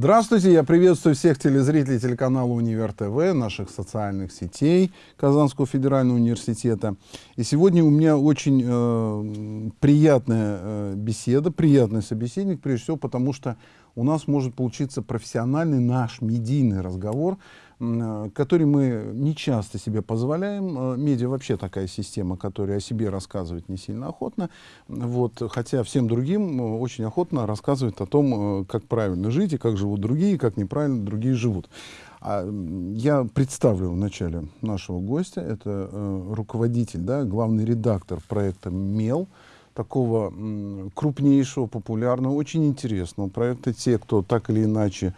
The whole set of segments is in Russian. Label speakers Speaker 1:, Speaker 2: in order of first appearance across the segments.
Speaker 1: Здравствуйте, я приветствую всех телезрителей телеканала Универ ТВ, наших социальных сетей Казанского федерального университета. И сегодня у меня очень э, приятная э, беседа, приятный собеседник, прежде всего потому, что у нас может получиться профессиональный наш медийный разговор который мы не часто себе позволяем. Э, медиа вообще такая система, которая о себе рассказывает не сильно охотно, вот, хотя всем другим э, очень охотно рассказывает о том, как правильно жить и как живут другие, как неправильно другие живут. А я представлю в начале нашего гостя, это э, руководитель, да, главный редактор проекта «Мел», такого крупнейшего, популярного, очень интересного проекта. Те, кто так или иначе Э,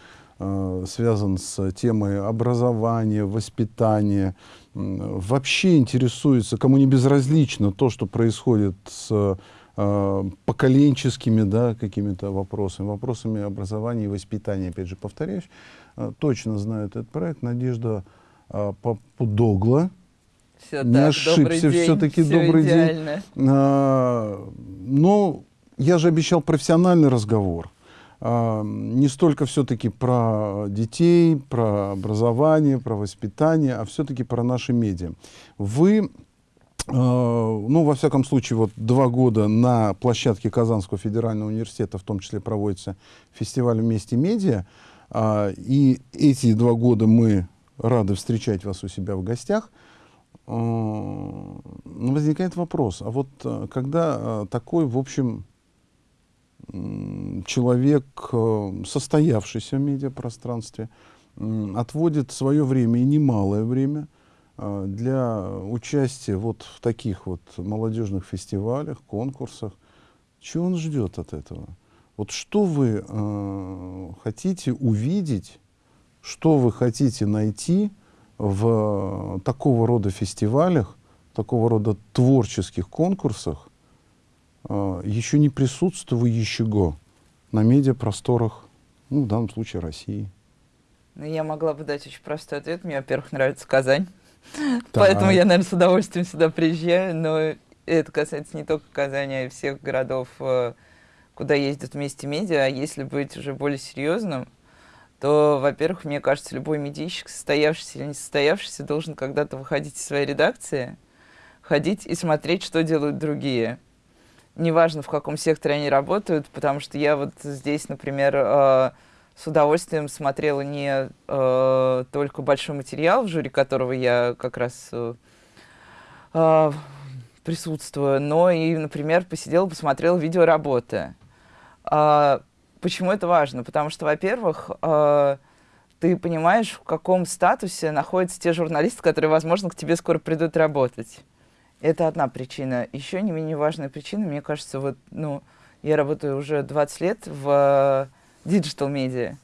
Speaker 1: связан с темой образования, воспитания, вообще интересуется, кому не безразлично то, что происходит с э, поколенческими да, какими-то вопросами, вопросами образования и воспитания, опять же, повторяюсь, э, точно знает этот проект. Надежда Папудогла,
Speaker 2: все не так, ошибся,
Speaker 1: все-таки
Speaker 2: все
Speaker 1: добрый идеально. день. А, но я же обещал профессиональный разговор. Не столько все-таки про детей, про образование, про воспитание, а все-таки про наши медиа. Вы, а, ну, во всяком случае, вот два года на площадке Казанского федерального университета в том числе проводится фестиваль «Вместе медиа», а, и эти два года мы рады встречать вас у себя в гостях. Возникает вопрос, а вот когда такой, в общем, человек, э, состоявшийся в медиапространстве, отводит свое время и немалое время э, для участия вот в таких вот молодежных фестивалях, конкурсах. Чего он ждет от этого? Вот что вы э, хотите увидеть, что вы хотите найти в такого рода фестивалях, такого рода творческих конкурсах, еще не присутствующего на медиапросторах, ну, в данном случае России?
Speaker 2: Ну, я могла бы дать очень простой ответ. Мне, во-первых, нравится Казань. Поэтому я, наверное, с удовольствием сюда приезжаю. Но это касается не только Казани, а и всех городов, э, куда ездят вместе медиа. А если быть уже более серьезным, то, во-первых, мне кажется, любой медийщик, состоявшийся или не состоявшийся, должен когда-то выходить из своей редакции, ходить и смотреть, что делают другие неважно, в каком секторе они работают, потому что я вот здесь, например, э, с удовольствием смотрела не э, только большой материал, в жюри которого я как раз э, присутствую, но и, например, посидела, посмотрела видеоработы. Э, почему это важно? Потому что, во-первых, э, ты понимаешь, в каком статусе находятся те журналисты, которые, возможно, к тебе скоро придут работать. Это одна причина. Еще не менее важная причина, мне кажется, вот, ну, я работаю уже 20 лет в digital э, медиа.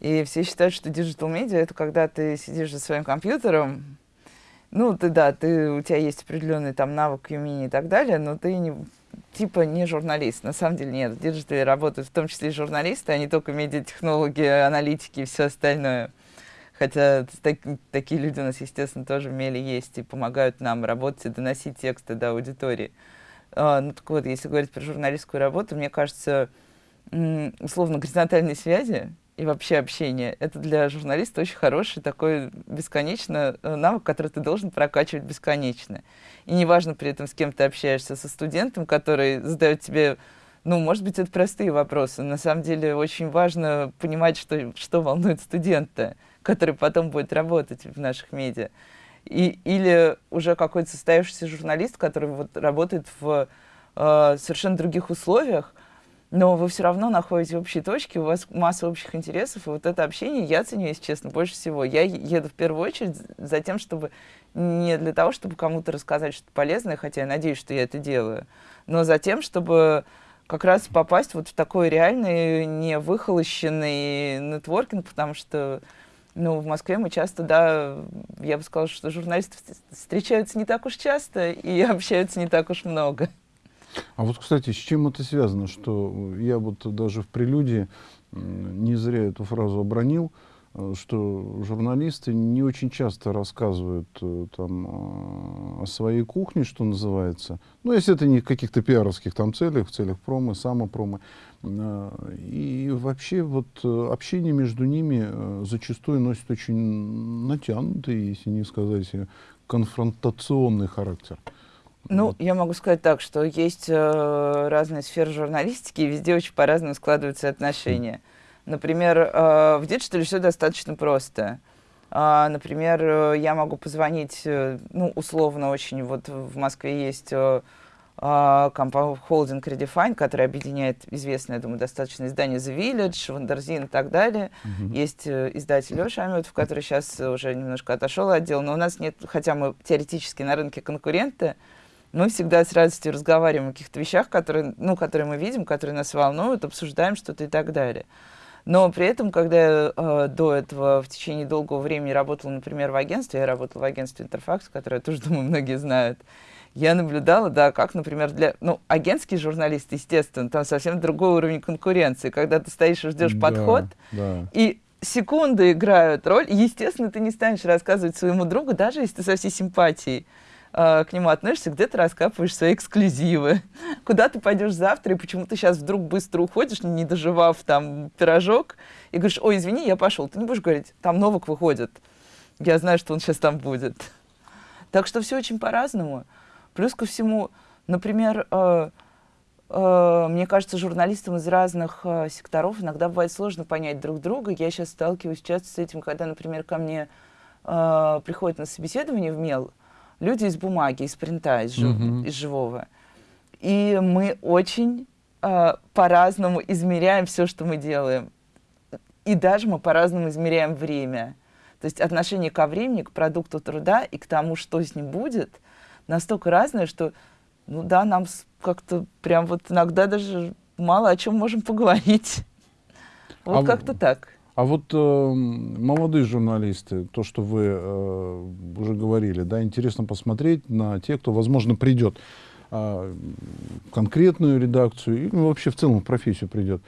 Speaker 2: И все считают, что digital медиа это когда ты сидишь за своим компьютером, ну, ты, да, ты, у тебя есть определенный там навык, умение и так далее, но ты не, типа не журналист. На самом деле нет. В диджитале работают в том числе и журналисты, а не только медиатехнологи, аналитики и все остальное. Хотя так, такие люди у нас, естественно, тоже в Меле есть и помогают нам работать и доносить тексты до аудитории. А, ну так вот, если говорить про журналистскую работу, мне кажется, условно, горизонтальные связи и вообще общение, это для журналиста очень хороший такой бесконечно э, навык, который ты должен прокачивать бесконечно. И неважно при этом, с кем ты общаешься, со студентом, который задает тебе ну, может быть, это простые вопросы. На самом деле очень важно понимать, что, что волнует студента который потом будет работать в наших медиа. И, или уже какой-то состоявшийся журналист, который вот работает в э, совершенно других условиях, но вы все равно находите общие точки, у вас масса общих интересов, и вот это общение я ценю, если честно, больше всего. Я еду в первую очередь за тем, чтобы не для того, чтобы кому-то рассказать что-то полезное, хотя я надеюсь, что я это делаю, но за тем, чтобы как раз попасть вот в такой реальный, не выхолощенный нетворкинг, потому что ну, в Москве мы часто, да, я бы сказала, что журналисты встречаются не так уж часто и общаются не так уж много.
Speaker 1: А вот, кстати, с чем это связано, что я вот даже в прелюдии не зря эту фразу обронил, что журналисты не очень часто рассказывают э, там, о своей кухне, что называется. Ну, если это не в каких-то пиаровских там целях, в целях промы, самопромы. Э, и вообще вот э, общение между ними э, зачастую носит очень натянутый, если не сказать конфронтационный характер.
Speaker 2: Ну, вот. я могу сказать так, что есть э, разные сферы журналистики, и везде очень по-разному складываются отношения. Например, э, в диджитале все достаточно просто. А, например, э, я могу позвонить, э, ну, условно очень, вот в Москве есть холдинг Redefine, который объединяет известное, я думаю, достаточно издание The Village, Wonderzine и так далее. Mm-hmm. Есть издатель Леша Аметов, который сейчас уже немножко отошел от дела, но у нас нет, хотя мы теоретически на рынке конкуренты, мы всегда с радостью разговариваем о каких-то вещах, которые, ну, которые мы видим, которые нас волнуют, обсуждаем что-то и так далее. Но при этом, когда я э, до этого в течение долгого времени работала, например, в агентстве, я работала в агентстве Интерфакс, которое тоже, думаю, многие знают, я наблюдала, да, как, например, для... Ну, агентский журналист, естественно, там совсем другой уровень конкуренции, когда ты стоишь и ждешь да, подход, да. и секунды играют роль, естественно, ты не станешь рассказывать своему другу, даже если ты со всей симпатией э, к нему относишься, где ты раскапываешь свои эксклюзивы, куда ты пойдешь завтра, и почему ты сейчас вдруг быстро уходишь, не доживав там пирожок, и говоришь, ой, извини, я пошел. Ты не будешь говорить, там Новок выходит, я знаю, что он сейчас там будет. Так что все очень по-разному. Плюс ко всему, например, э, э, мне кажется, журналистам из разных э, секторов иногда бывает сложно понять друг друга. Я сейчас сталкиваюсь часто с этим, когда, например, ко мне э, приходят на собеседование в МЕЛ, люди из бумаги, из принта, из, жив, mm-hmm. из живого. И мы очень э, по-разному измеряем все, что мы делаем. И даже мы по-разному измеряем время. То есть отношение ко времени, к продукту труда и к тому, что с ним будет, настолько разное, что, ну да, нам как-то прям вот иногда даже мало о чем можем поговорить. Вот а как-то так.
Speaker 1: А вот э, молодые журналисты, то, что вы э, уже говорили, да, интересно посмотреть на тех, кто, возможно, придет э, конкретную редакцию и ну, вообще в целом в профессию придет.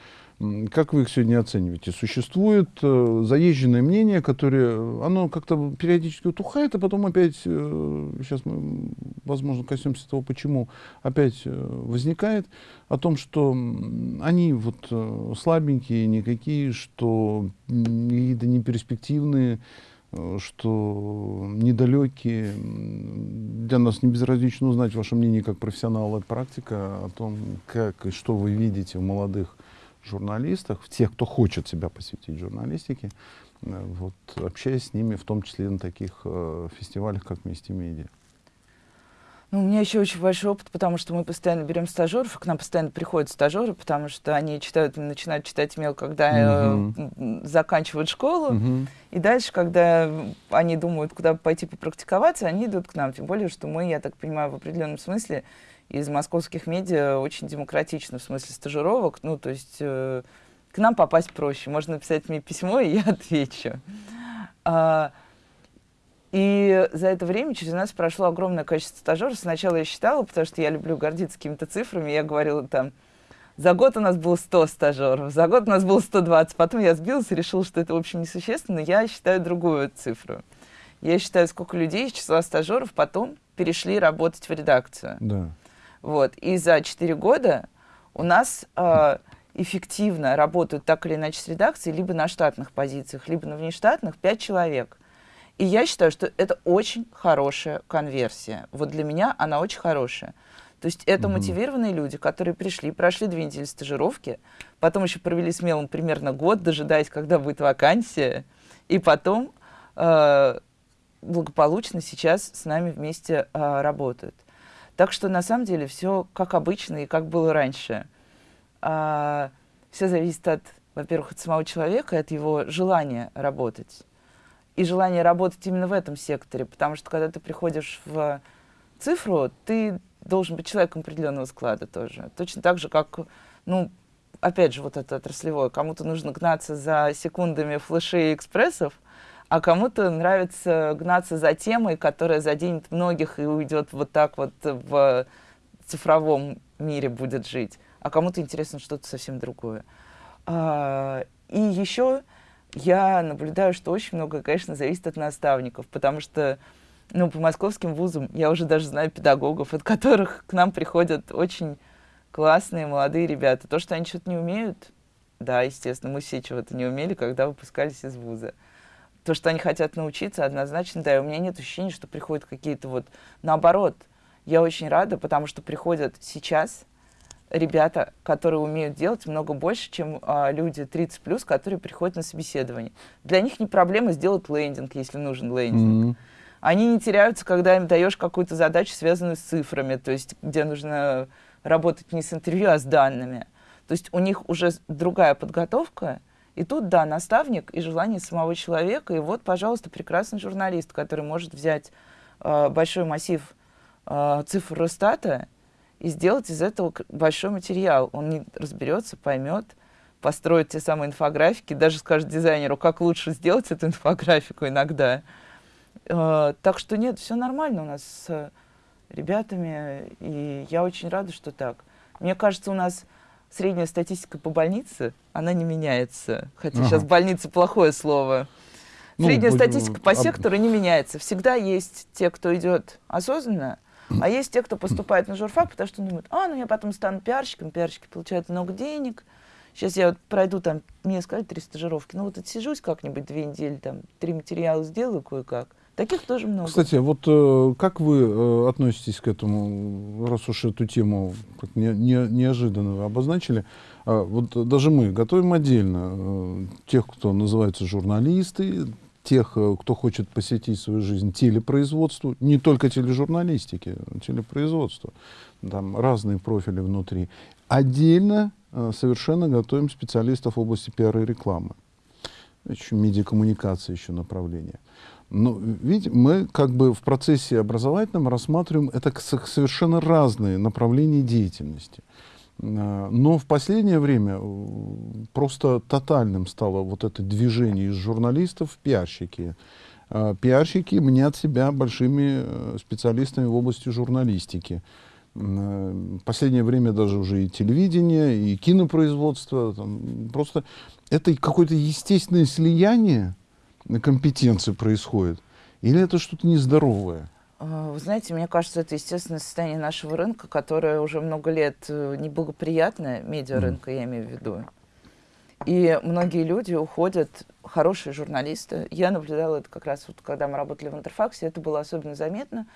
Speaker 1: Как вы их сегодня оцениваете? Существует э, заезженное мнение, которое, оно как-то периодически утухает, а потом опять, э, сейчас мы, возможно, коснемся того, почему, опять э, возникает, о том, что они вот э, слабенькие, никакие, что какие-то неперспективные, э, что недалекие. Для нас не безразлично узнать ваше мнение как профессионала и практика о том, как и что вы видите в молодых журналистах, в тех, кто хочет себя посвятить журналистике, э, вот, общаясь с ними, в том числе на таких э, фестивалях, как «Вместе медиа».
Speaker 2: Ну, у меня еще очень большой опыт, потому что мы постоянно берем стажеров, к нам постоянно приходят стажеры, потому что они читают, начинают читать мел, когда uh-huh. э, заканчивают школу, uh-huh. и дальше, когда они думают, куда пойти попрактиковаться, они идут к нам. Тем более, что мы, я так понимаю, в определенном смысле из московских медиа очень демократично в смысле стажировок. Ну, то есть э, к нам попасть проще. Можно написать мне письмо, и я отвечу. А, и за это время через нас прошло огромное количество стажеров. Сначала я считала, потому что я люблю гордиться какими-то цифрами. Я говорила там, за год у нас было 100 стажеров, за год у нас было 120. Потом я сбилась и решила, что это, в общем, несущественно. Я считаю другую цифру. Я считаю, сколько людей из числа стажеров потом перешли работать в редакцию.
Speaker 1: Да.
Speaker 2: Вот. И за 4 года у нас э, эффективно работают так или иначе с редакцией либо на штатных позициях, либо на внештатных 5 человек. И я считаю, что это очень хорошая конверсия. Вот для меня она очень хорошая. То есть это mm-hmm. мотивированные люди, которые пришли, прошли две недели стажировки, потом еще провели смелым примерно год, дожидаясь, когда будет вакансия, и потом э, благополучно сейчас с нами вместе э, работают. Так что на самом деле все как обычно и как было раньше. А, все зависит от, во-первых, от самого человека от его желания работать. И желание работать именно в этом секторе, потому что когда ты приходишь в цифру, ты должен быть человеком определенного склада тоже. Точно так же, как, ну, опять же, вот это отраслевое. Кому-то нужно гнаться за секундами флешей и экспрессов, а кому-то нравится гнаться за темой, которая заденет многих и уйдет вот так вот в цифровом мире будет жить, а кому-то интересно что-то совсем другое. А, и еще я наблюдаю, что очень много, конечно, зависит от наставников, потому что ну, по московским вузам я уже даже знаю педагогов, от которых к нам приходят очень классные молодые ребята. То, что они что-то не умеют, да, естественно, мы все чего-то не умели, когда выпускались из вуза. То, что они хотят научиться, однозначно, да, и у меня нет ощущения, что приходят какие-то вот... Наоборот, я очень рада, потому что приходят сейчас ребята, которые умеют делать много больше, чем а, люди 30+, которые приходят на собеседование. Для них не проблема сделать лендинг, если нужен лендинг. Mm-hmm. Они не теряются, когда им даешь какую-то задачу, связанную с цифрами, то есть где нужно работать не с интервью, а с данными. То есть у них уже другая подготовка, и тут, да, наставник и желание самого человека, и вот, пожалуйста, прекрасный журналист, который может взять э, большой массив э, цифр Росстата и сделать из этого большой материал. Он не разберется, поймет, построит те самые инфографики, даже скажет дизайнеру, как лучше сделать эту инфографику иногда. Э, так что нет, все нормально у нас с ребятами, и я очень рада, что так. Мне кажется, у нас средняя статистика по больнице, она не меняется. Хотя ага. сейчас больница плохое слово. Ну, средняя ну, статистика по сектору не меняется. Всегда есть те, кто идет осознанно, а есть те, кто поступает на журфак, потому что думают, а, ну я потом стану пиарщиком, пиарщики получают много денег, сейчас я вот пройду там, мне сказали три стажировки, ну вот отсижусь как-нибудь две недели, там, три материала сделаю кое-как, Таких тоже много.
Speaker 1: Кстати, вот э, как вы э, относитесь к этому, раз уж эту тему не, не, неожиданно обозначили? Э, вот даже мы готовим отдельно э, тех, кто называется журналисты, тех, э, кто хочет посвятить свою жизнь телепроизводству, не только тележурналистике, телепроизводству, там разные профили внутри. Отдельно э, совершенно готовим специалистов в области пиара и рекламы. Еще медиакоммуникация еще направление. Но видите, мы как бы в процессе образовательном рассматриваем это совершенно разные направления деятельности. А, но в последнее время э, просто тотальным стало вот это движение из журналистов в пиарщики. А, пиарщики мнят себя большими э, специалистами в области журналистики. Э, в последнее время даже уже и телевидение, и кинопроизводство. Там, просто это какое-то естественное слияние компетенции происходит? Или это что-то нездоровое?
Speaker 2: А, вы знаете, мне кажется, это естественное состояние нашего рынка, которое уже много лет э, неблагоприятное, медиарынка mm. я имею в виду. И многие люди уходят, хорошие журналисты. Я наблюдала это как раз, вот, когда мы работали в Интерфаксе, это было особенно заметно,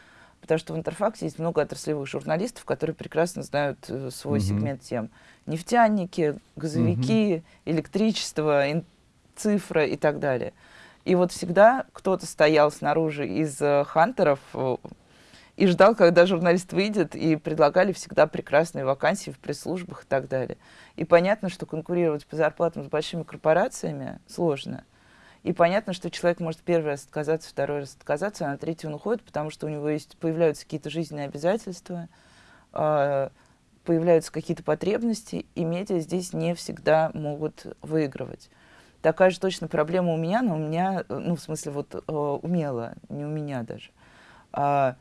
Speaker 2: потому что в Интерфаксе есть много отраслевых журналистов, которые прекрасно знают э, свой mm-hmm. сегмент тем. Нефтяники, газовики, mm-hmm. электричество, ин- цифра и так далее. И вот всегда кто-то стоял снаружи из э, хантеров э, и ждал, когда журналист выйдет, и предлагали всегда прекрасные вакансии в пресс-службах и так далее. И понятно, что конкурировать по зарплатам с большими корпорациями сложно. И понятно, что человек может первый раз отказаться, второй раз отказаться, а на третий он уходит, потому что у него есть, появляются какие-то жизненные обязательства, э, появляются какие-то потребности, и медиа здесь не всегда могут выигрывать. Такая же точно проблема у меня, но у меня, ну, в смысле, вот э, умела, не у меня даже. А,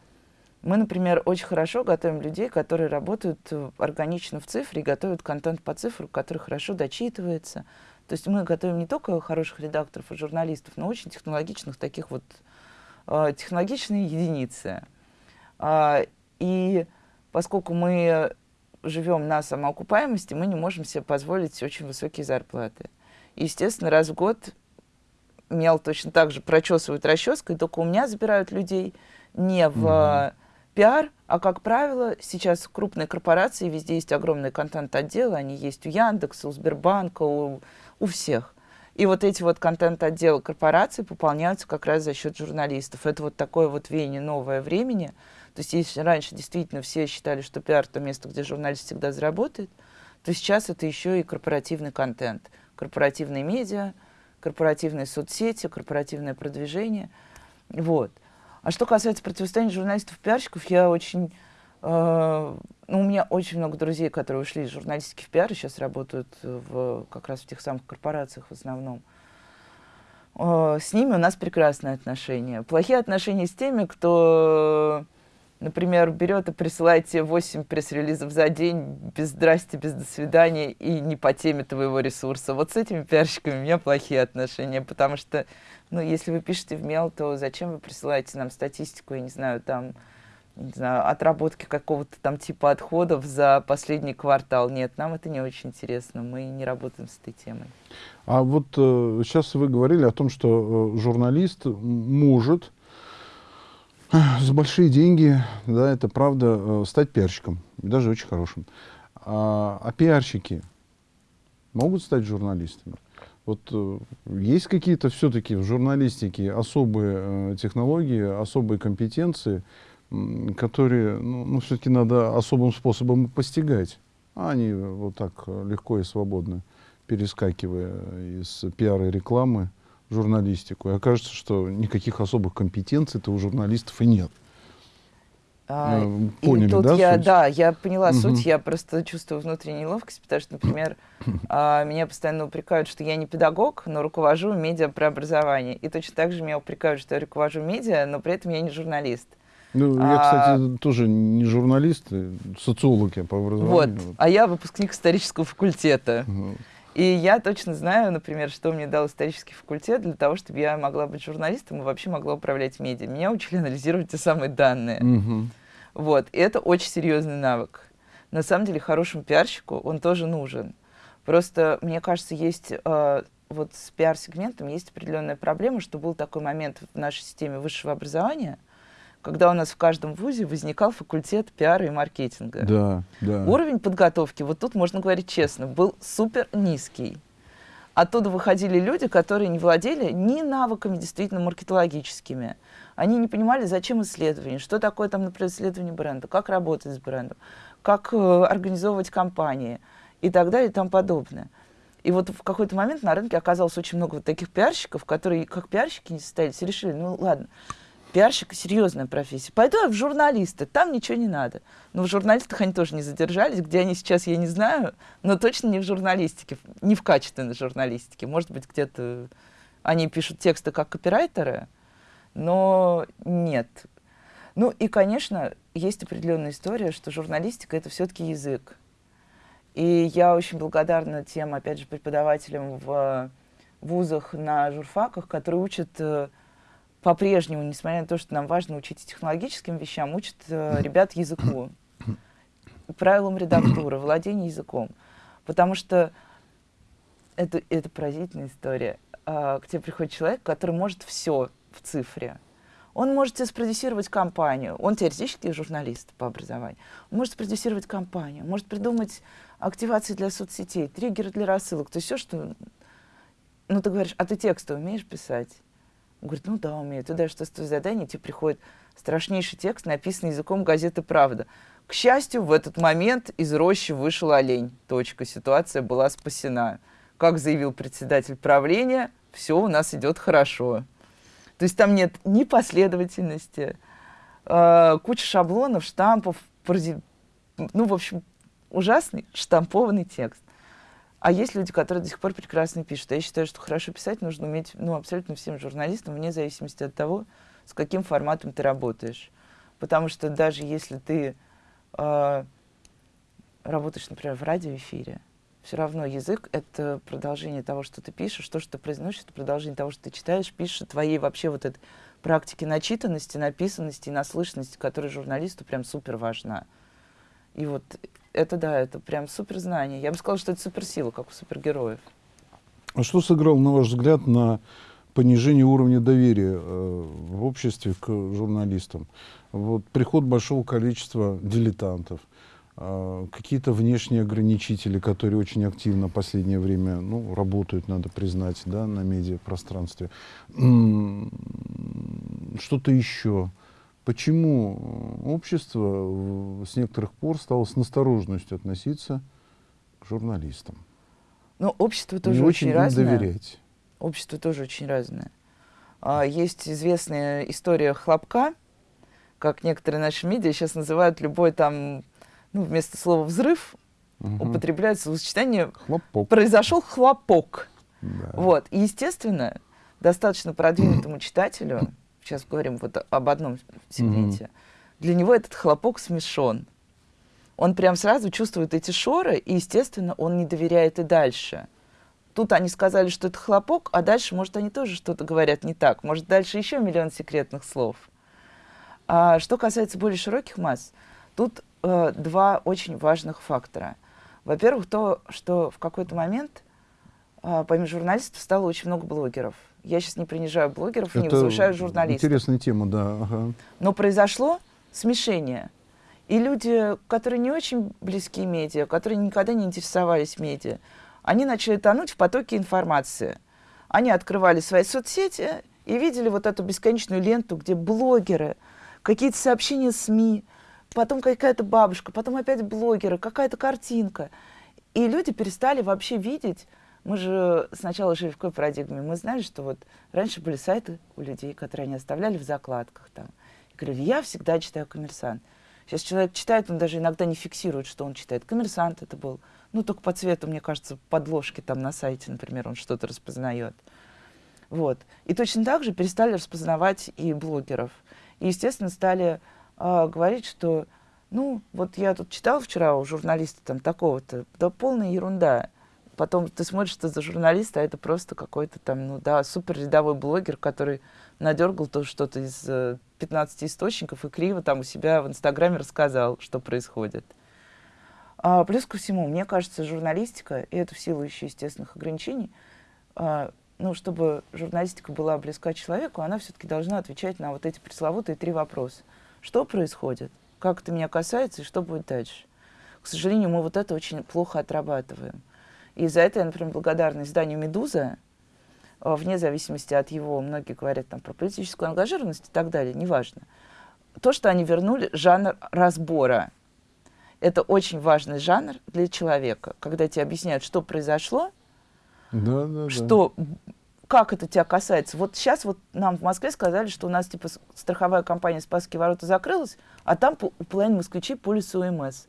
Speaker 2: мы, например, очень хорошо готовим людей, которые работают э, органично в цифре готовят контент по цифру, который хорошо дочитывается. То есть мы готовим не только хороших редакторов и журналистов, но очень технологичных таких вот э, технологичные единицы. А, и поскольку мы живем на самоокупаемости, мы не можем себе позволить очень высокие зарплаты естественно, раз в год мел точно так же прочесывают расческой, только у меня забирают людей не в mm-hmm. пиар, а, как правило, сейчас крупные корпорации, везде есть огромные контент-отделы, они есть у Яндекса, у Сбербанка, у, у всех. И вот эти вот контент-отделы корпораций пополняются как раз за счет журналистов. Это вот такое вот веяние новое времени. То есть если раньше действительно все считали, что пиар — это место, где журналист всегда заработает, то сейчас это еще и корпоративный контент — корпоративные медиа, корпоративные соцсети, корпоративное продвижение. Вот. А что касается противостояния журналистов-пиарщиков, я очень... Э, ну, у меня очень много друзей, которые ушли из журналистики в пиар сейчас работают в, как раз в тех самых корпорациях в основном. Э, с ними у нас прекрасные отношения. Плохие отношения с теми, кто например, берет и присылает тебе 8 пресс-релизов за день, без здрасте, без до свидания, и не по теме твоего ресурса. Вот с этими пиарщиками у меня плохие отношения, потому что, ну, если вы пишете в мел, то зачем вы присылаете нам статистику, я не знаю, там, не знаю, отработки какого-то там типа отходов за последний квартал. Нет, нам это не очень интересно, мы не работаем с этой темой.
Speaker 1: А вот э, сейчас вы говорили о том, что э, журналист может за большие деньги, да, это правда, э, стать пиарщиком, даже очень хорошим. А, а пиарщики могут стать журналистами? Вот э, есть какие-то все-таки в журналистике особые э, технологии, особые компетенции, которые ну, ну, все-таки надо особым способом постигать. А они вот так легко и свободно, перескакивая из пиара и рекламы журналистику. И окажется, что никаких особых компетенций-то у журналистов и нет.
Speaker 2: А, э, Поняли, и тут да? Я, суть? Да, я поняла угу. суть, я просто чувствую внутреннюю неловкость, потому что, например, а, меня постоянно упрекают, что я не педагог, но руковожу медиа преобразование. И точно так же меня упрекают, что я руковожу медиа, но при этом я не журналист.
Speaker 1: Ну, я, кстати, а, тоже не журналист, а социолог я по образованию.
Speaker 2: Вот, а я выпускник исторического факультета. Угу. И я точно знаю, например, что мне дал исторический факультет для того, чтобы я могла быть журналистом и вообще могла управлять медиа. Меня учили анализировать те самые данные. Угу. Вот, и это очень серьезный навык. На самом деле, хорошему пиарщику он тоже нужен. Просто, мне кажется, есть э, вот с пиар-сегментом есть определенная проблема, что был такой момент в нашей системе высшего образования – когда у нас в каждом вузе возникал факультет пиара и маркетинга.
Speaker 1: Да, да.
Speaker 2: Уровень подготовки, вот тут можно говорить честно, был супер низкий. Оттуда выходили люди, которые не владели ни навыками действительно маркетологическими. Они не понимали, зачем исследование, что такое там, например, исследование бренда, как работать с брендом, как э, организовывать кампании и так далее и тому подобное. И вот в какой-то момент на рынке оказалось очень много вот таких пиарщиков, которые как пиарщики не состоялись и решили, ну ладно, пиарщик серьезная профессия. Пойду я в журналисты, там ничего не надо. Но в журналистах они тоже не задержались. Где они сейчас, я не знаю, но точно не в журналистике, не в качественной журналистике. Может быть, где-то они пишут тексты как копирайтеры, но нет. Ну и, конечно, есть определенная история, что журналистика — это все-таки язык. И я очень благодарна тем, опять же, преподавателям в вузах на журфаках, которые учат э, по-прежнему, несмотря на то, что нам важно учить технологическим вещам, учат э, ребят языку, правилам редактуры, владению языком. Потому что это, это поразительная история. А, к тебе приходит человек, который может все в цифре. Он может тебе спродюсировать компанию. Он теоретически журналист по образованию. Он может спродюсировать компанию, может придумать активации для соцсетей, триггеры для рассылок. То есть все, что... Ну, ты говоришь, а ты тексты умеешь писать? Он говорит, ну да, умею. Даешь тестовое задание, тебе приходит страшнейший текст, написанный языком газеты «Правда». К счастью, в этот момент из рощи вышел олень. Точка. Ситуация была спасена. Как заявил председатель правления, все у нас идет хорошо. То есть там нет ни последовательности, э, куча шаблонов, штампов, ну, в общем, ужасный штампованный текст. А есть люди, которые до сих пор прекрасно пишут. Я считаю, что хорошо писать нужно уметь ну, абсолютно всем журналистам, вне зависимости от того, с каким форматом ты работаешь. Потому что даже если ты э, работаешь, например, в радиоэфире, все равно язык — это продолжение того, что ты пишешь, то, что ты произносишь, это продолжение того, что ты читаешь, пишешь, твоей вообще вот этой практики начитанности, написанности и наслышанности, которая журналисту прям супер важна. И вот это да, это прям суперзнание. Я бы сказала, что это суперсила, как у супергероев.
Speaker 1: А что сыграл, на ваш взгляд, на понижение уровня доверия э, в обществе к журналистам? Вот приход большого количества дилетантов, э, какие-то внешние ограничители, которые очень активно в последнее время ну, работают, надо признать, да, на медиапространстве. Что-то еще. Почему общество с некоторых пор стало с настороженностью относиться к журналистам?
Speaker 2: Ну, общество тоже Не очень, очень разное. доверять. Общество тоже очень разное. А, есть известная история хлопка, как некоторые наши медиа сейчас называют любой там, ну, вместо слова «взрыв» угу. употребляют словосочетание «хлопок». «произошел хлопок». Да. Вот. И, естественно, достаточно продвинутому читателю сейчас говорим вот об одном сегменте, mm-hmm. для него этот хлопок смешон. Он прям сразу чувствует эти шоры, и, естественно, он не доверяет и дальше. Тут они сказали, что это хлопок, а дальше, может, они тоже что-то говорят не так. Может, дальше еще миллион секретных слов. А что касается более широких масс, тут э, два очень важных фактора. Во-первых, то, что в какой-то момент помимо журналистов стало очень много блогеров. Я сейчас не принижаю блогеров
Speaker 1: Это
Speaker 2: не возвышаю журналистов.
Speaker 1: Интересная тема, да. Ага.
Speaker 2: Но произошло смешение. И люди, которые не очень близки медиа, которые никогда не интересовались медиа, они начали тонуть в потоке информации. Они открывали свои соцсети и видели вот эту бесконечную ленту, где блогеры, какие-то сообщения СМИ, потом какая-то бабушка, потом опять блогеры, какая-то картинка. И люди перестали вообще видеть. Мы же сначала жили в какой парадигме? Мы знали, что вот раньше были сайты у людей, которые они оставляли в закладках там. И говорили, я всегда читаю «Коммерсант». Сейчас человек читает, он даже иногда не фиксирует, что он читает. «Коммерсант» это был. Ну, только по цвету, мне кажется, подложки там на сайте, например, он что-то распознает. Вот. И точно так же перестали распознавать и блогеров. И, естественно, стали э, говорить, что, ну, вот я тут читал вчера у журналиста там такого-то, да полная ерунда. Потом ты смотришь, что за журналист, а это просто какой-то там, ну да, супер рядовой блогер, который надергал то что-то из э, 15 источников и криво там у себя в Инстаграме рассказал, что происходит. А, плюс ко всему, мне кажется, журналистика, и это в силу еще естественных ограничений, а, ну, чтобы журналистика была близка человеку, она все-таки должна отвечать на вот эти пресловутые три вопроса. Что происходит? Как это меня касается и что будет дальше? К сожалению, мы вот это очень плохо отрабатываем. И за это я, например, благодарна изданию «Медуза», а, вне зависимости от его, многие говорят там про политическую ангажированность и так далее, неважно. То, что они вернули жанр разбора. Это очень важный жанр для человека, когда тебе объясняют, что произошло,
Speaker 1: да, да,
Speaker 2: что да. как это тебя касается. Вот сейчас вот нам в Москве сказали, что у нас типа страховая компания «Спасские ворота» закрылась, а там у половины москвичей полис УМС.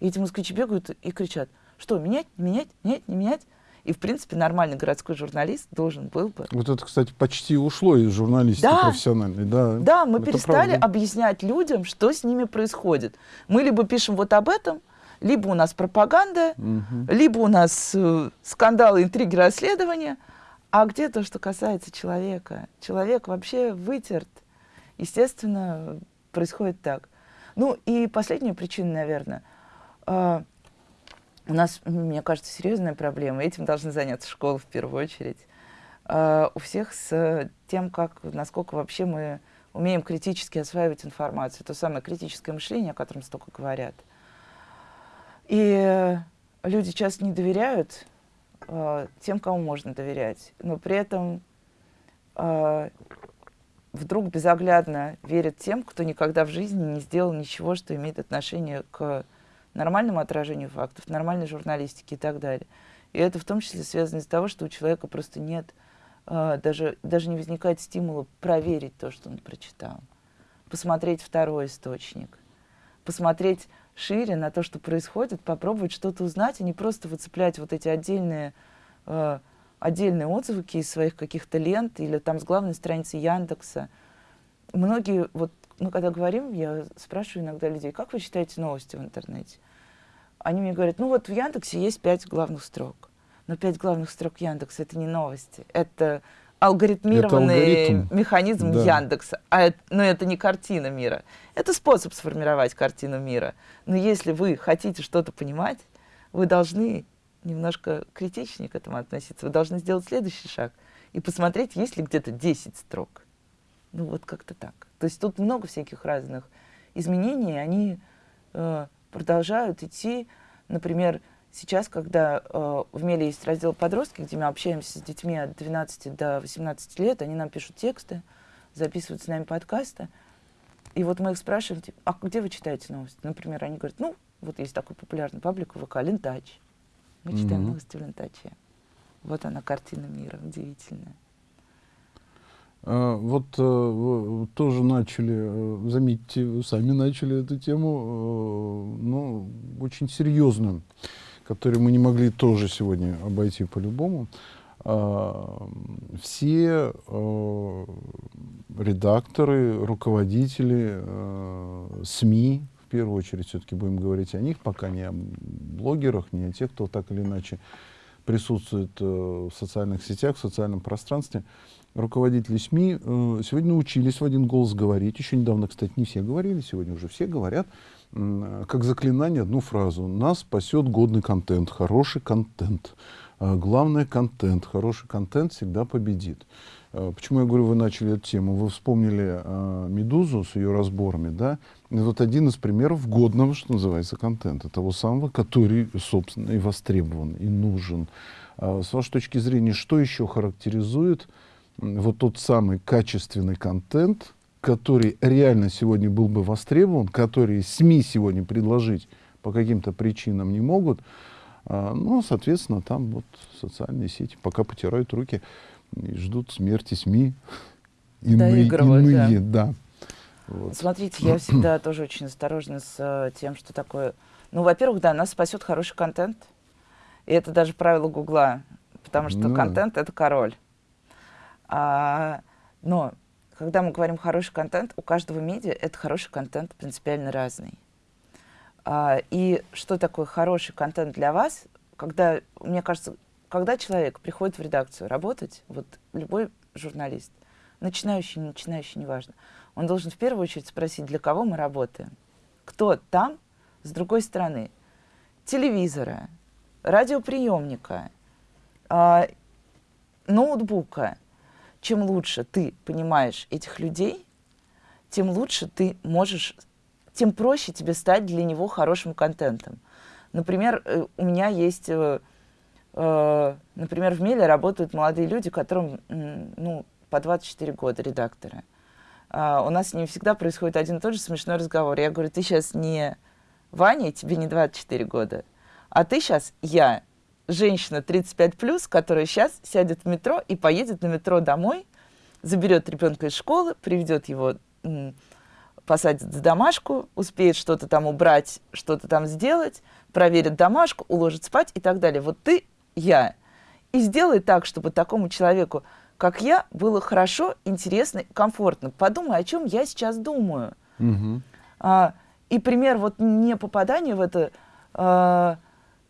Speaker 2: И эти москвичи бегают и кричат, что, менять, менять, менять, не менять? И, в принципе, нормальный городской журналист должен был бы...
Speaker 1: Вот это, кстати, почти ушло из журналистики да. профессиональной. Да,
Speaker 2: да мы перестали правда. объяснять людям, что с ними происходит. Мы либо пишем вот об этом, либо у нас пропаганда, угу. либо у нас э, скандалы, интриги, расследования. А где то, что касается человека? Человек вообще вытерт. Естественно, происходит так. Ну и последняя причина, наверное. Э, у нас, мне кажется, серьезная проблема. Этим должны заняться школы в первую очередь. Uh, у всех с тем, как, насколько вообще мы умеем критически осваивать информацию. То самое критическое мышление, о котором столько говорят. И люди часто не доверяют uh, тем, кому можно доверять. Но при этом uh, вдруг безоглядно верят тем, кто никогда в жизни не сделал ничего, что имеет отношение к нормальному отражению фактов, нормальной журналистики и так далее. И это в том числе связано из-за того, что у человека просто нет, э, даже, даже не возникает стимула проверить то, что он прочитал, посмотреть второй источник, посмотреть шире на то, что происходит, попробовать что-то узнать, а не просто выцеплять вот эти отдельные, э, отдельные отзывы из своих каких-то лент или там с главной страницы Яндекса. Многие, вот мы когда говорим, я спрашиваю иногда людей, как вы читаете новости в интернете? Они мне говорят, ну вот в Яндексе есть пять главных строк. Но пять главных строк Яндекса — это не новости. Это алгоритмированный это алгоритм. механизм да. Яндекса. А это, но это не картина мира. Это способ сформировать картину мира. Но если вы хотите что-то понимать, вы должны немножко критичнее к этому относиться. Вы должны сделать следующий шаг и посмотреть, есть ли где-то 10 строк. Ну вот как-то так. То есть тут много всяких разных изменений, они э, продолжают идти. Например, сейчас, когда э, в Меле есть раздел «Подростки», где мы общаемся с детьми от 12 до 18 лет, они нам пишут тексты, записывают с нами подкасты. И вот мы их спрашиваем, типа, а где вы читаете новости? Например, они говорят, ну, вот есть такой популярный паблик ВК «Лентач». Мы читаем mm-hmm. новости в «Лентаче». Вот она, картина мира, удивительная.
Speaker 1: А, вот э, тоже начали, э, заметьте, сами начали эту тему, э, ну, очень серьезную, которую мы не могли тоже сегодня обойти по-любому. э, все э, редакторы, руководители э, СМИ, в первую очередь все-таки будем говорить о них, пока не о блогерах, не о тех, кто так или иначе присутствует э, в социальных сетях, в социальном пространстве, руководители СМИ э, сегодня научились в один голос говорить. Еще недавно, кстати, не все говорили, сегодня уже все говорят, э, как заклинание одну фразу. Нас спасет годный контент, хороший контент. Э, главное контент. Хороший контент всегда победит. Э, почему я говорю, вы начали эту тему? Вы вспомнили э, «Медузу» с ее разборами, да? Это вот один из примеров годного, что называется, контента. Того самого, который, собственно, и востребован, и нужен. Э, с вашей точки зрения, что еще характеризует вот тот самый качественный контент, который реально сегодня был бы востребован, который СМИ сегодня предложить по каким-то причинам не могут, а, ну, соответственно, там вот социальные сети пока потирают руки и ждут смерти СМИ.
Speaker 2: Иные, иные
Speaker 1: да. да.
Speaker 2: Вот. Смотрите, я всегда тоже очень осторожна с uh, тем, что такое... Ну, во-первых, да, нас спасет хороший контент. И это даже правило Гугла, потому что ну. контент — это король. А, но когда мы говорим хороший контент, у каждого медиа это хороший контент принципиально разный. А, и что такое хороший контент для вас, когда, мне кажется, когда человек приходит в редакцию работать, вот любой журналист, начинающий, не начинающий, неважно, он должен в первую очередь спросить, для кого мы работаем. Кто там, с другой стороны, телевизора, радиоприемника, э, ноутбука, чем лучше ты понимаешь этих людей, тем лучше ты можешь, тем проще тебе стать для него хорошим контентом. Например, э, у меня есть, э, э, например, в Меле работают молодые люди, которым ну, по 24 года редакторы. А у нас с ними всегда происходит один и тот же смешной разговор. Я говорю, ты сейчас не Ваня, тебе не 24 года, а ты сейчас я, женщина 35 плюс, которая сейчас сядет в метро и поедет на метро домой, заберет ребенка из школы, приведет его, посадит в домашку, успеет что-то там убрать, что-то там сделать, проверит домашку, уложит спать и так далее. Вот ты, я. И сделай так, чтобы такому человеку, как я, было хорошо, интересно, комфортно. Подумай, о чем я сейчас думаю. Угу. А, и пример вот не попадания в это а,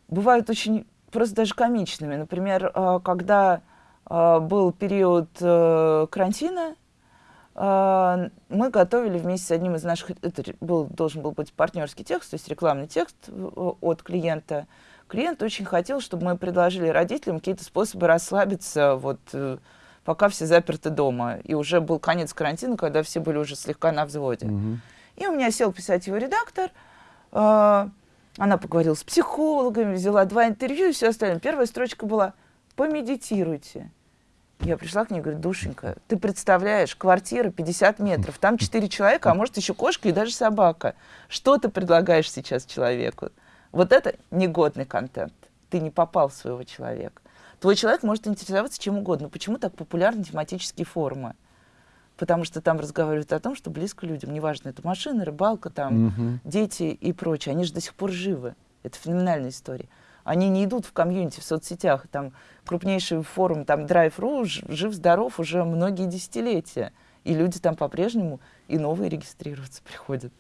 Speaker 2: бывают очень просто даже комичными. Например, э, когда э, был период э, карантина, мы готовили вместе с одним из наших, это был, должен был быть партнерский текст, то есть рекламный текст от клиента. Клиент очень хотел, чтобы мы предложили родителям какие-то способы расслабиться, вот, пока все заперты дома. И уже был конец карантина, когда все были уже слегка на взводе. Угу. И у меня сел писать его редактор, она поговорила с психологами, взяла два интервью и все остальное. Первая строчка была «Помедитируйте». Я пришла к ней и говорю, душенька, ты представляешь, квартира 50 метров, там 4 человека, а может еще кошка и даже собака. Что ты предлагаешь сейчас человеку? Вот это негодный контент. Ты не попал в своего человека. Твой человек может интересоваться чем угодно. Почему так популярны тематические форумы? Потому что там разговаривают о том, что близко людям. Неважно, это машина, рыбалка, там, угу. дети и прочее. Они же до сих пор живы. Это феноменальная история. Они не идут в комьюнити, в соцсетях. Там крупнейший форум, там Drive.ru, жив-здоров уже многие десятилетия. И люди там по-прежнему и новые регистрироваться приходят.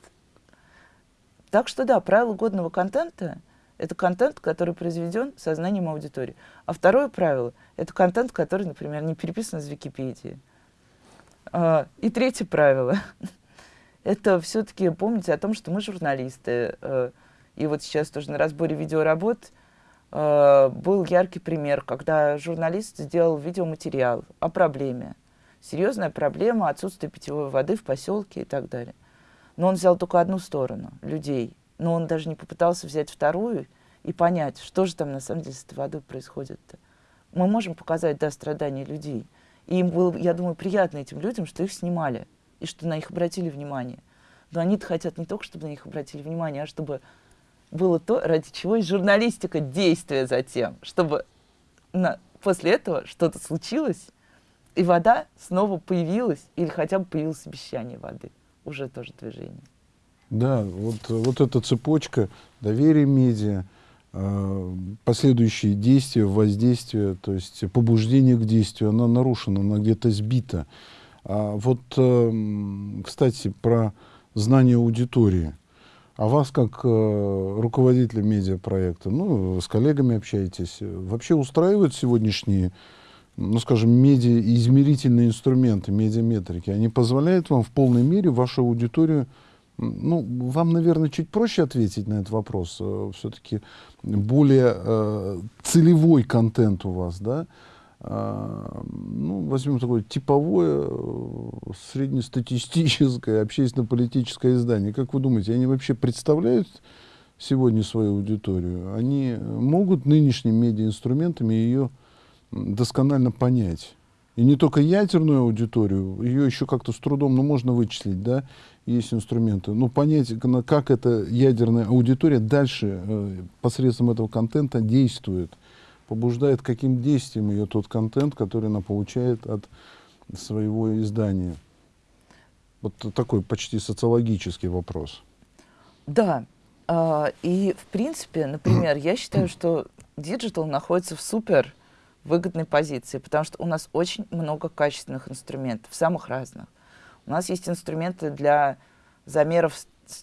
Speaker 2: Так что да, правило годного контента — это контент, который произведен сознанием аудитории. А второе правило — это контент, который, например, не переписан из Википедии. А, и третье правило – это все-таки помнить о том, что мы журналисты. Э, и вот сейчас тоже на разборе видеоработ э, был яркий пример, когда журналист сделал видеоматериал о проблеме. Серьезная проблема отсутствия питьевой воды в поселке и так далее. Но он взял только одну сторону – людей. Но он даже не попытался взять вторую и понять, что же там на самом деле с этой водой происходит. -то. Мы можем показать, да, страдания людей – и им было, я думаю, приятно этим людям, что их снимали и что на них обратили внимание. Но они-то хотят не только, чтобы на них обратили внимание, а чтобы было то, ради чего и журналистика, действия затем, чтобы на, после этого что-то случилось, и вода снова появилась, или хотя бы появилось обещание воды. Уже тоже движение.
Speaker 1: Да, вот, вот эта цепочка доверия медиа, последующие действия, воздействие, то есть побуждение к действию, она нарушена, она где-то сбита. А вот, э, кстати, про знание аудитории. А вас, как э, руководителя медиапроекта, ну, с коллегами общаетесь, вообще устраивают сегодняшние, ну, скажем, медиа-измерительные инструменты, медиаметрики? Они позволяют вам в полной мере вашу аудиторию ну, вам, наверное, чуть проще ответить на этот вопрос. Э, Все-таки более э, целевой контент у вас, да? А, ну, возьмем такое типовое, э, среднестатистическое общественно-политическое издание. Как вы думаете, они вообще представляют сегодня свою аудиторию? Они могут нынешними медиаинструментами ее досконально понять? И не только ядерную аудиторию, ее еще как-то с трудом, ну, можно вычислить, да, есть инструменты. Но понять, как эта ядерная аудитория дальше э, посредством этого контента действует – побуждает каким действием ее тот контент, который она получает от своего издания? Вот такой почти социологический вопрос.
Speaker 2: Да. А, и, в принципе, например, я считаю, что digital находится в супер выгодной позиции, потому что у нас очень много качественных инструментов, самых разных. У нас есть инструменты для замеров,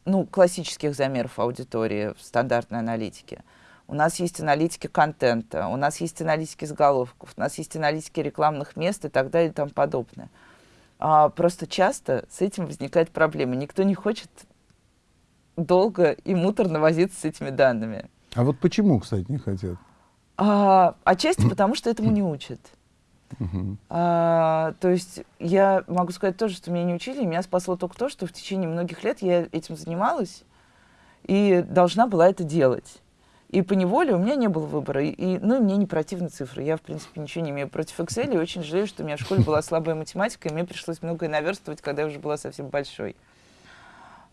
Speaker 2: ну, классических замеров аудитории в стандартной аналитике у нас есть аналитики контента, у нас есть аналитики заголовков, у нас есть аналитики рекламных мест и так далее и тому подобное. А просто часто с этим возникает проблема. Никто не хочет долго и муторно возиться с этими данными.
Speaker 1: А вот почему, кстати, не хотят?
Speaker 2: А, отчасти потому, что этому не учат. А, то есть я могу сказать тоже, что меня не учили, меня спасло только то, что в течение многих лет я этим занималась и должна была это делать. И по неволе у меня не было выбора. И, и, ну, мне не противны цифры. Я, в принципе, ничего не имею против Excel. И очень жалею, что у меня в школе была слабая математика, и мне пришлось многое наверстывать, когда я уже была совсем большой.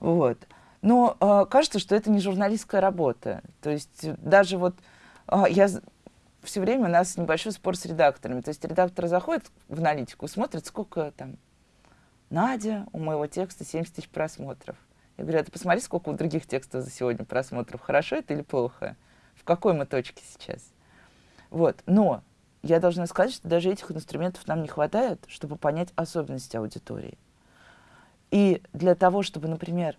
Speaker 2: Вот. Но э, кажется, что это не журналистская работа. То есть даже вот я все время у нас небольшой спор с редакторами. То есть редактор заходит в аналитику, смотрит, сколько там Надя, у моего текста 70 тысяч просмотров. Я говорю, а ты посмотри, сколько у других текстов за сегодня просмотров. Хорошо это или плохо? В какой мы точке сейчас? Вот. Но я должна сказать, что даже этих инструментов нам не хватает, чтобы понять особенности аудитории. И для того, чтобы, например,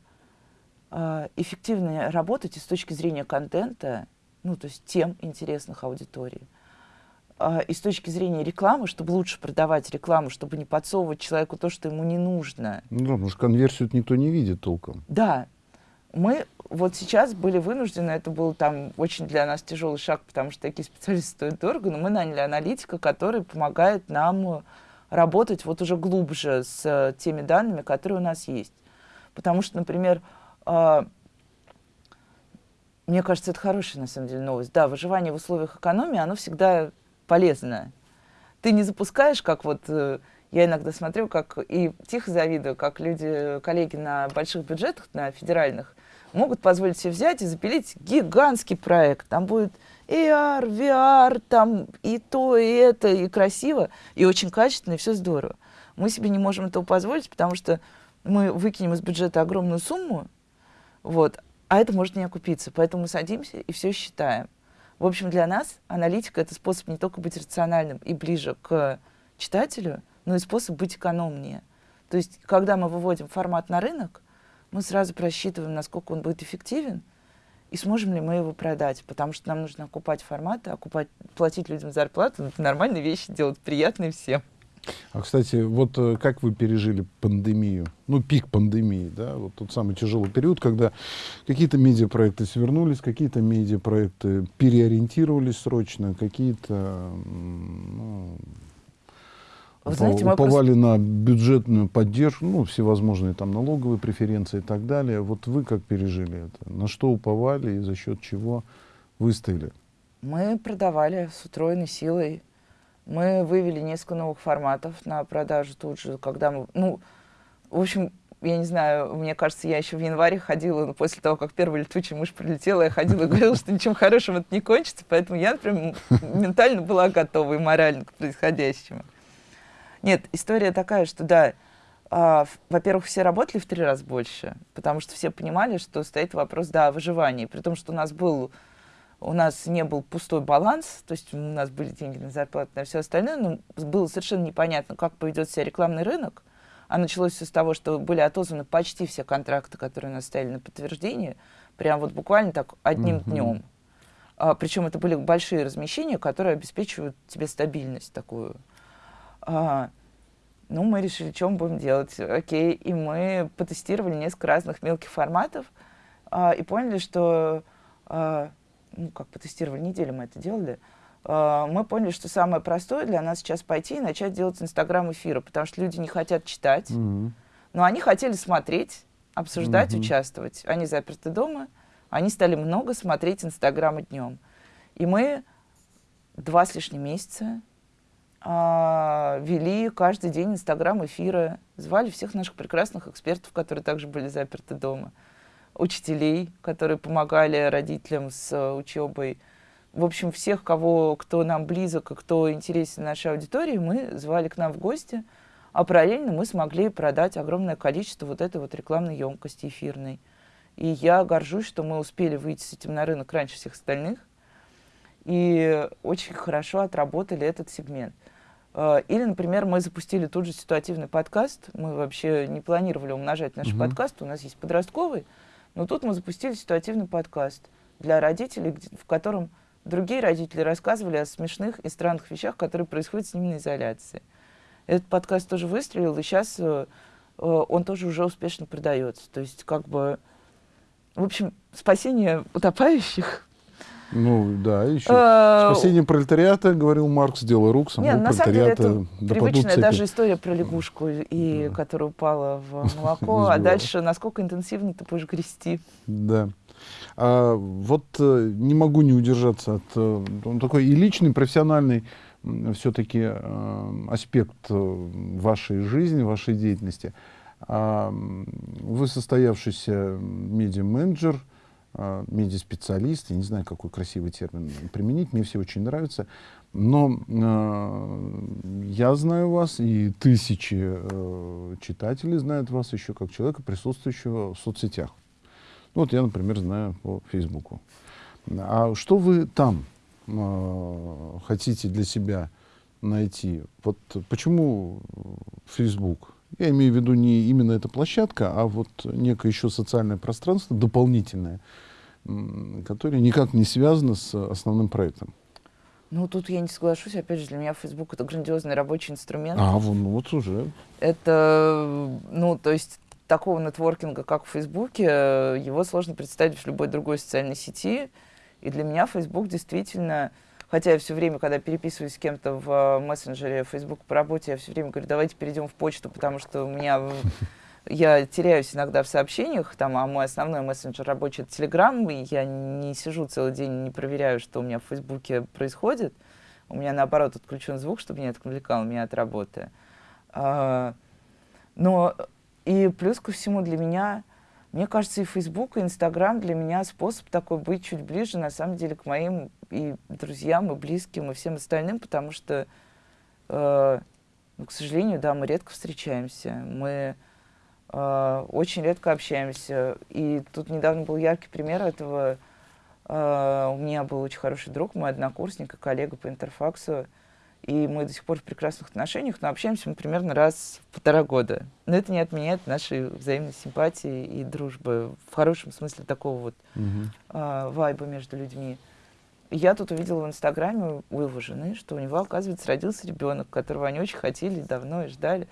Speaker 2: а, эффективно работать и с точки зрения контента, ну, то есть тем интересных аудитории, а, и с точки зрения рекламы, чтобы лучше продавать рекламу, чтобы не подсовывать человеку то, что ему не нужно.
Speaker 1: Ну да, потому что конверсию никто не видит толком.
Speaker 2: Да. Мы вот сейчас были вынуждены, это был там очень для нас тяжелый шаг, потому что такие специалисты стоят дорого, но мы наняли аналитика, который помогает нам работать вот уже глубже с теми данными, которые у нас есть. Потому что, например, а, мне кажется, это хорошая, на самом деле, новость. Да, выживание в условиях экономии, оно всегда полезно. Ты не запускаешь, как вот э, я иногда смотрю, как и тихо завидую, как люди, коллеги на больших бюджетах, на федеральных, могут позволить себе взять и запилить гигантский проект. Там будет AR, VR, там и то, и это, и красиво, и очень качественно, и все здорово. Мы себе не можем этого позволить, потому что мы выкинем из бюджета огромную сумму, вот, а это может не окупиться. Поэтому садимся и все считаем. В общем, для нас аналитика — это способ не только быть рациональным и ближе к читателю, но и способ быть экономнее. То есть, когда мы выводим формат на рынок, мы сразу просчитываем, насколько он будет эффективен, и сможем ли мы его продать, потому что нам нужно окупать форматы, окупать, платить людям зарплату, это нормальные вещи делать, приятные всем.
Speaker 1: А, кстати, вот э, как вы пережили пандемию? Ну, пик пандемии, да, вот тот самый тяжелый период, когда какие-то медиапроекты свернулись, какие-то медиапроекты переориентировались срочно, какие-то ну, вы знаете, уповали просто... на бюджетную поддержку, ну, всевозможные там налоговые преференции и так далее. Вот вы как пережили это? На что уповали и за счет чего выстояли?
Speaker 2: Мы продавали с утроенной силой мы вывели несколько новых форматов на продажу тут же, когда мы... Ну, в общем, я не знаю, мне кажется, я еще в январе ходила, но после того, как первая летучая мышь прилетела, я ходила и говорила, что ничем хорошим это не кончится, поэтому я, например, ментально была готова и морально к происходящему. Нет, история такая, что да, а, во-первых, все работали в три раза больше, потому что все понимали, что стоит вопрос, да, о выживании, при том, что у нас был у нас не был пустой баланс, то есть у нас были деньги на зарплату, на все остальное, но было совершенно непонятно, как поведет себя рекламный рынок. А началось все с того, что были отозваны почти все контракты, которые у нас стояли на подтверждение, прям вот буквально так одним mm-hmm. днем. А, причем это были большие размещения, которые обеспечивают тебе стабильность такую. А, ну, мы решили, что мы будем делать. Окей, и мы потестировали несколько разных мелких форматов а, и поняли, что, а, ну, как потестировали, неделю мы это делали, а, мы поняли, что самое простое для нас сейчас пойти и начать делать Инстаграм эфира, потому что люди не хотят читать, mm-hmm. но они хотели смотреть, обсуждать, mm-hmm. участвовать. Они заперты дома, они стали много смотреть Инстаграма днем. И мы два с лишним месяца а, вели каждый день Инстаграм эфиры, звали всех наших прекрасных экспертов, которые также были заперты дома, учителей, которые помогали родителям с учебой. В общем, всех, кого, кто нам близок и кто интересен нашей аудитории, мы звали к нам в гости, а параллельно мы смогли продать огромное количество вот этой вот рекламной емкости эфирной. И я горжусь, что мы успели выйти с этим на рынок раньше всех остальных. И очень хорошо отработали этот сегмент. А, или, например, мы запустили тут же ситуативный подкаст. Мы вообще не планировали умножать наши mm-hmm. подкасты. У нас есть подростковый. Но тут мы запустили ситуативный подкаст для родителей, в котором другие родители рассказывали о смешных и странных вещах, которые происходят с ними на изоляции. Этот подкаст тоже выстрелил, и сейчас э, э, он тоже уже успешно продается. То есть, как бы в общем, спасение утопающих.
Speaker 1: Ну да, еще а, спасение пролетариата, говорил Маркс, дело рук самого Нет, пролетариата. На самом деле
Speaker 2: это привычная даже история про лягушку, и, да. которая упала в молоко, а дальше насколько интенсивно ты будешь грести.
Speaker 1: Да. А, вот э, не могу не удержаться от э, он такой и личный, и профессиональный все-таки э, аспект вашей жизни, вашей деятельности. Вы состоявшийся медиа-менеджер, а, медиа-специалист, я не знаю, какой красивый термин применить, мне все очень нравятся, но э, я знаю вас, и тысячи э, читателей знают вас еще как человека, присутствующего в соцсетях. Ну, вот я, например, знаю по Фейсбуку. А что вы там э, хотите для себя найти? Вот почему Facebook? Я имею в виду не именно эта площадка, а вот некое еще социальное пространство дополнительное, которое никак не связано с основным проектом.
Speaker 2: Ну, тут я не соглашусь. Опять же, для меня Facebook — это грандиозный рабочий инструмент.
Speaker 1: А, ну вот уже.
Speaker 2: Это, ну, то есть такого нетворкинга, как в Фейсбуке, его сложно представить в любой другой социальной сети. И для меня Facebook действительно Хотя я все время, когда переписываюсь с кем-то в э, мессенджере Facebook по работе, я все время говорю, давайте перейдем в почту, потому что у меня я теряюсь иногда в сообщениях, там, а мой основной мессенджер рабочий это Telegram, и я не сижу целый день, не проверяю, что у меня в Фейсбуке происходит. У меня, наоборот, отключен звук, чтобы не отвлекал меня от работы. А, но и плюс ко всему для меня мне кажется, и Facebook, и Instagram для меня способ такой быть чуть ближе, на самом деле, к моим и друзьям, и близким, и всем остальным, потому что, э, ну, к сожалению, да, мы редко встречаемся, мы очень редко общаемся. И тут недавно был яркий пример этого. Э, у меня был очень хороший друг, мой однокурсник и коллега по интерфаксу, и мы до сих пор в прекрасных отношениях, но общаемся мы примерно раз в полтора года. Но это не отменяет нашей взаимной симпатии и дружбы в хорошем смысле такого вот uh-huh. а, вайба между людьми. я тут увидела в Инстаграме у его жены, что у него, оказывается, родился ребенок, которого они очень хотели давно и ждали.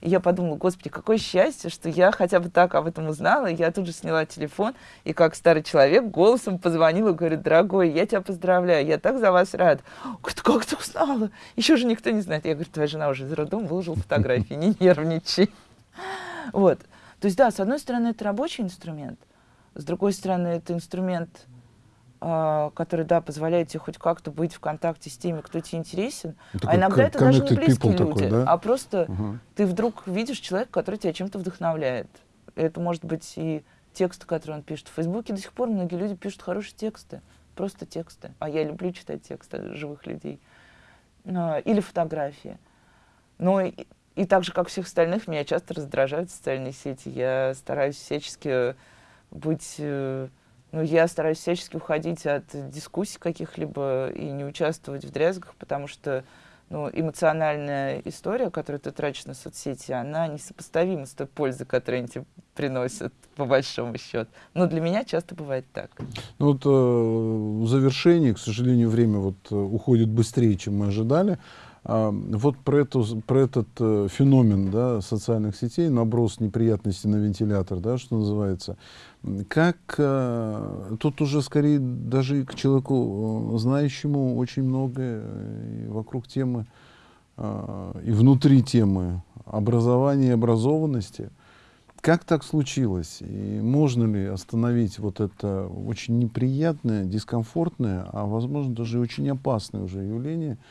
Speaker 2: И я подумала, господи, какое счастье, что я хотя бы так об этом узнала. И я тут же сняла телефон и как старый человек голосом позвонила и говорю, дорогой, я тебя поздравляю, я так за вас рад. Говорит, как ты узнала? Еще же никто не знает. Я говорю, твоя жена уже из роддома выложила фотографии, не нервничай. Вот. То есть, да, с одной стороны, это рабочий инструмент, с другой стороны, это инструмент который, да, позволяет тебе хоть как-то быть в контакте с теми, кто тебе интересен. Ну, а иногда это даже не близкие люди, такой, да? а просто uh-huh. ты вдруг видишь человека, который тебя чем-то вдохновляет. Это может быть и тексты, которые он пишет. В Фейсбуке до сих пор многие люди пишут хорошие тексты, просто тексты. А я люблю читать тексты живых людей. А, или фотографии. Но и, и так же, как всех остальных, меня часто раздражают социальные сети. Я стараюсь всячески быть э, ну, я стараюсь всячески уходить от дискуссий каких-либо и не участвовать в дрязгах, потому что ну, эмоциональная история, которую ты тратишь на соцсети, она несопоставима с той пользой, которую они тебе приносят, по большому счету. Но для меня часто бывает так.
Speaker 1: Ну, вот э, в завершении, к сожалению, время вот, э, уходит быстрее, чем мы ожидали. Вот про, эту, про этот э, феномен да, социальных сетей, наброс неприятностей на вентилятор, да, что называется, как э, тут уже скорее даже к человеку э, знающему очень многое вокруг темы и внутри темы образования и образованности. Как так случилось? И можно ли остановить вот это очень неприятное, дискомфортное, а возможно даже очень опасное уже явление –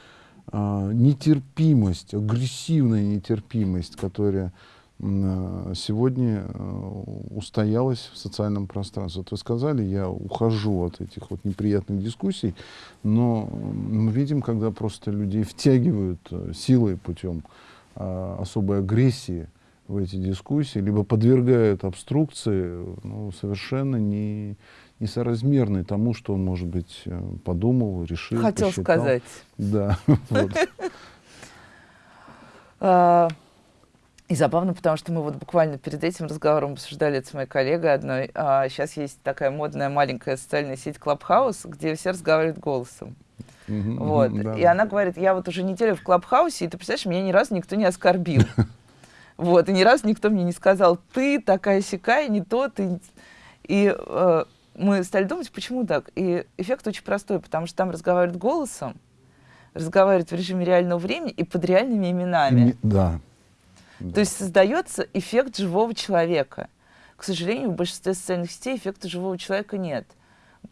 Speaker 1: нетерпимость, агрессивная нетерпимость, которая а, сегодня а, устоялась в социальном пространстве. Вот вы сказали, я ухожу от этих вот неприятных дискуссий, но мы видим, когда просто людей втягивают э, силой путем особой агрессии в эти дискуссии, либо подвергают обструкции, ну, совершенно не, несоразмерный тому, что он, может быть, э, подумал, решил,
Speaker 2: Хотел
Speaker 1: посчитал.
Speaker 2: сказать.
Speaker 1: Да.
Speaker 2: А, и забавно, потому что мы вот буквально перед этим разговором обсуждали это с моей коллегой одной. А сейчас есть такая модная маленькая социальная сеть Clubhouse, где все разговаривают голосом. вот. И она говорит, я вот уже неделю в Клабхаусе, и ты представляешь, меня ни разу никто не оскорбил. Вот, и ни разу никто мне не сказал, ты такая сякая, не то, ты... И э, мы стали думать, почему так. И эффект очень простой, потому что там разговаривают голосом, разговаривают в режиме реального времени и под реальными именами.
Speaker 1: Да.
Speaker 2: То есть создается эффект живого человека. К сожалению, в большинстве социальных сетей эффекта живого человека нет.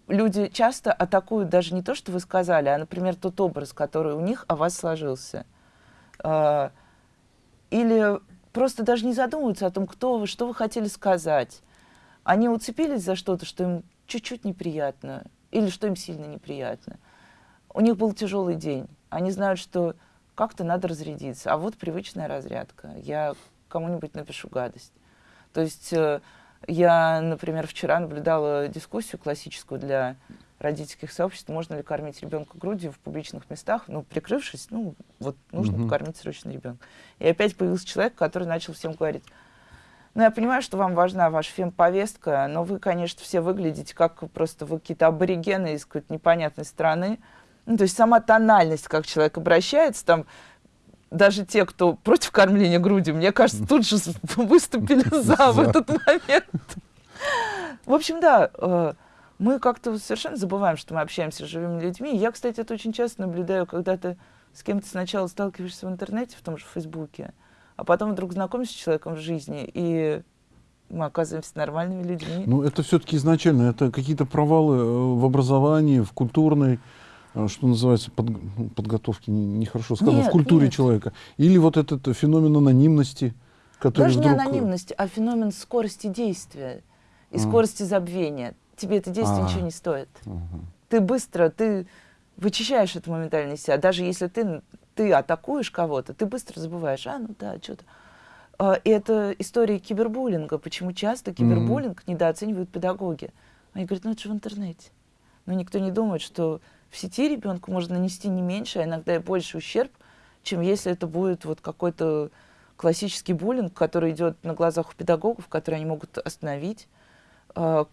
Speaker 2: Люди часто атакуют даже не то, что вы сказали, а, например, тот образ, который у них о вас сложился. А, или просто даже не задумываются о том, кто вы, что вы хотели сказать. Они уцепились за что-то, что им чуть-чуть неприятно или что им сильно неприятно. У них был тяжелый день. Они знают, что как-то надо разрядиться. А вот привычная разрядка. Я кому-нибудь напишу гадость. То есть э, я, например, вчера наблюдала дискуссию классическую для родительских сообществ, можно ли кормить ребенка грудью в публичных местах, ну, прикрывшись, ну, вот нужно mm-hmm. покормить срочно ребенка. И опять появился человек, который начал всем говорить, ну, я понимаю, что вам важна ваша фемповестка, но вы, конечно, все выглядите как просто вы какие-то аборигены из какой-то непонятной страны. Ну, то есть сама тональность, как человек обращается, там, даже те, кто против кормления грудью, мне кажется, тут же выступили за в этот момент. В общем, да, э, мы как-то совершенно забываем, что мы общаемся с живыми людьми. Я, кстати, это очень часто наблюдаю, когда ты с кем-то сначала сталкиваешься в интернете, в том же Фейсбуке, а потом вдруг знакомишься с человеком в жизни, и мы оказываемся нормальными людьми.
Speaker 1: Ну, это все-таки изначально, это какие-то провалы э, в образовании, в культурной, э, что называется, под, ну, подготовке, нехорошо сказано, нет, в культуре нет. человека. Или вот этот феномен анонимности, который
Speaker 2: Даже
Speaker 1: вдруг...
Speaker 2: не анонимности, а феномен скорости действия и а. скорости забвения. Тебе это действие а. ничего не стоит. Ага. Ты быстро, ты вычищаешь это моментально из себя. Даже если ты ты атакуешь кого-то, ты быстро забываешь, а, ну да, что-то. А, и это история кибербуллинга. Почему часто кибербуллинг mm-hmm. недооценивают педагоги? Они говорят, ну это же в интернете. Но никто не думает, что в сети ребенку можно нанести не меньше, а иногда и больше ущерб, чем если это будет вот какой-то классический буллинг, который идет на глазах у педагогов, который они могут остановить, а,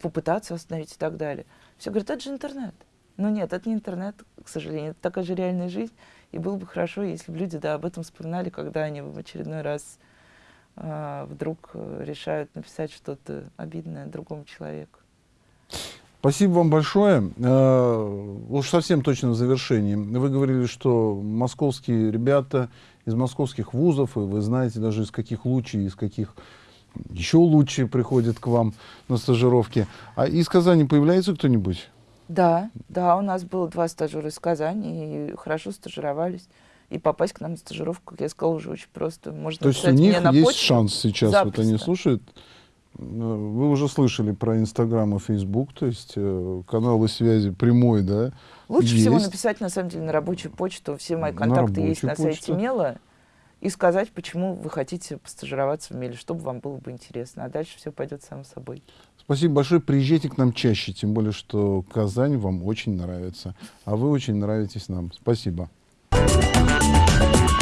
Speaker 2: попытаться остановить и так далее. Все говорят, это же интернет. Но нет, это не интернет, к сожалению, это такая же реальная жизнь. И было бы хорошо, если бы люди да, об этом вспоминали, когда они в очередной раз э, вдруг решают написать что-то обидное другому человеку.
Speaker 1: Спасибо вам большое. Э, уж совсем точно в завершении. Вы говорили, что московские ребята из московских вузов, и вы знаете даже из каких лучей, из каких еще лучше приходят к вам на стажировки. А из Казани появляется кто-нибудь?
Speaker 2: Да, да, у нас было два стажера из Казани, и хорошо стажировались. И попасть к нам на стажировку, как я сказала, уже очень просто. Можно
Speaker 1: То есть у них есть почту. шанс сейчас, Запросто. вот они слушают. Э, вы уже слышали про Инстаграм и Фейсбук, то есть э, каналы связи прямой, да?
Speaker 2: Лучше есть. всего написать, на самом деле, на рабочую почту. Все мои контакты на есть на почту. сайте Мела. И сказать, почему вы хотите постажироваться в Меле, чтобы вам было бы интересно. А дальше все пойдет само собой.
Speaker 1: Спасибо большое. Приезжайте к нам чаще, тем более, что Казань вам очень нравится, а вы очень нравитесь нам. Спасибо. Спасибо.